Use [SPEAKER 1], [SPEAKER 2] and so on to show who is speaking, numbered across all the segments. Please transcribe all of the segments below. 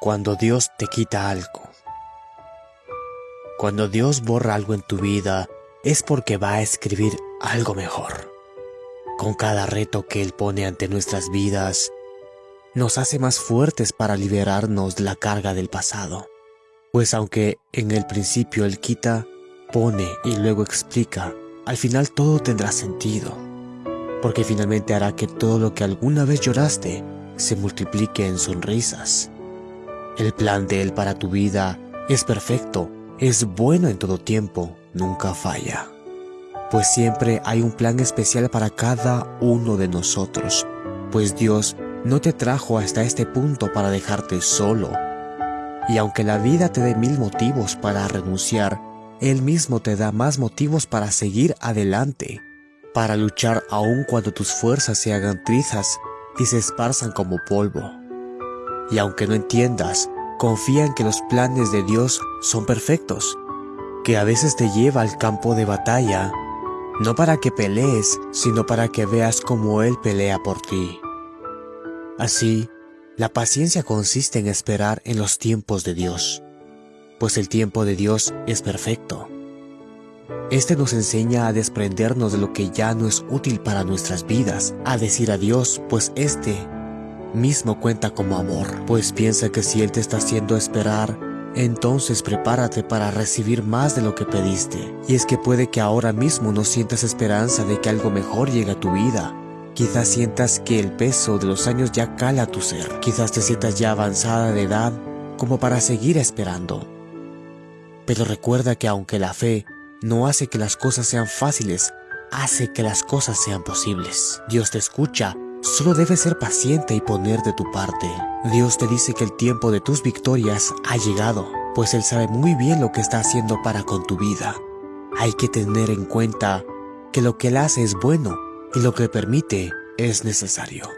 [SPEAKER 1] Cuando Dios te quita algo. Cuando Dios borra algo en tu vida, es porque va a escribir algo mejor. Con cada reto que Él pone ante nuestras vidas, nos hace más fuertes para liberarnos de la carga del pasado. Pues aunque en el principio Él quita, pone y luego explica, al final todo tendrá sentido. Porque finalmente hará que todo lo que alguna vez lloraste se multiplique en sonrisas. El plan de Él para tu vida es perfecto, es bueno en todo tiempo, nunca falla. Pues siempre hay un plan especial para cada uno de nosotros, pues Dios no te trajo hasta este punto para dejarte solo. Y aunque la vida te dé mil motivos para renunciar, Él mismo te da más motivos para seguir adelante, para luchar aun cuando tus fuerzas se hagan trizas y se esparzan como polvo. Y aunque no entiendas, confía en que los planes de Dios son perfectos, que a veces te lleva al campo de batalla, no para que pelees, sino para que veas cómo Él pelea por ti. Así, la paciencia consiste en esperar en los tiempos de Dios, pues el tiempo de Dios es perfecto. Este nos enseña a desprendernos de lo que ya no es útil para nuestras vidas, a decir adiós, pues este mismo cuenta como amor, pues piensa que si Él te está haciendo esperar, entonces prepárate para recibir más de lo que pediste. Y es que puede que ahora mismo no sientas esperanza de que algo mejor llegue a tu vida. Quizás sientas que el peso de los años ya cala a tu ser. Quizás te sientas ya avanzada de edad como para seguir esperando. Pero recuerda que aunque la fe no hace que las cosas sean fáciles, hace que las cosas sean posibles. Dios te escucha Solo debes ser paciente y poner de tu parte. Dios te dice que el tiempo de tus victorias ha llegado, pues Él sabe muy bien lo que está haciendo para con tu vida. Hay que tener en cuenta que lo que Él hace es bueno y lo que permite es necesario.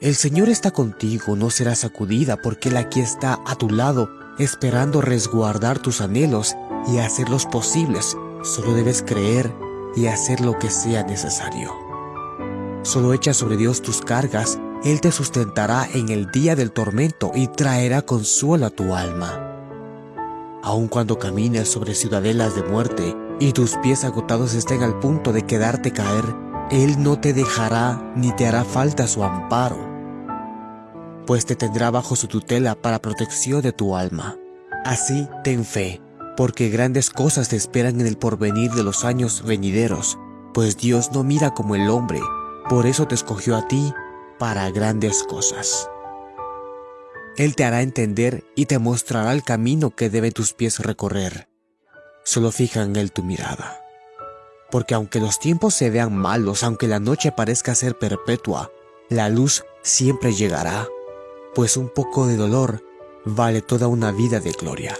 [SPEAKER 1] El Señor está contigo, no serás sacudida porque Él aquí está a tu lado, esperando resguardar tus anhelos y hacerlos posibles. Solo debes creer y hacer lo que sea necesario. Solo echa sobre Dios tus cargas, Él te sustentará en el día del tormento y traerá consuelo a tu alma. Aun cuando camines sobre ciudadelas de muerte y tus pies agotados estén al punto de quedarte caer, Él no te dejará ni te hará falta su amparo, pues te tendrá bajo su tutela para protección de tu alma. Así ten fe, porque grandes cosas te esperan en el porvenir de los años venideros, pues Dios no mira como el hombre, por eso te escogió a ti para grandes cosas. Él te hará entender y te mostrará el camino que deben tus pies recorrer. Solo fija en Él tu mirada. Porque aunque los tiempos se vean malos, aunque la noche parezca ser perpetua, la luz siempre llegará, pues un poco de dolor vale toda una vida de gloria.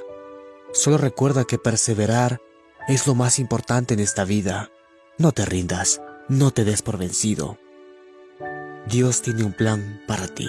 [SPEAKER 1] Solo recuerda que perseverar es lo más importante en esta vida. No te rindas, no te des por vencido. Dios tiene un plan para ti.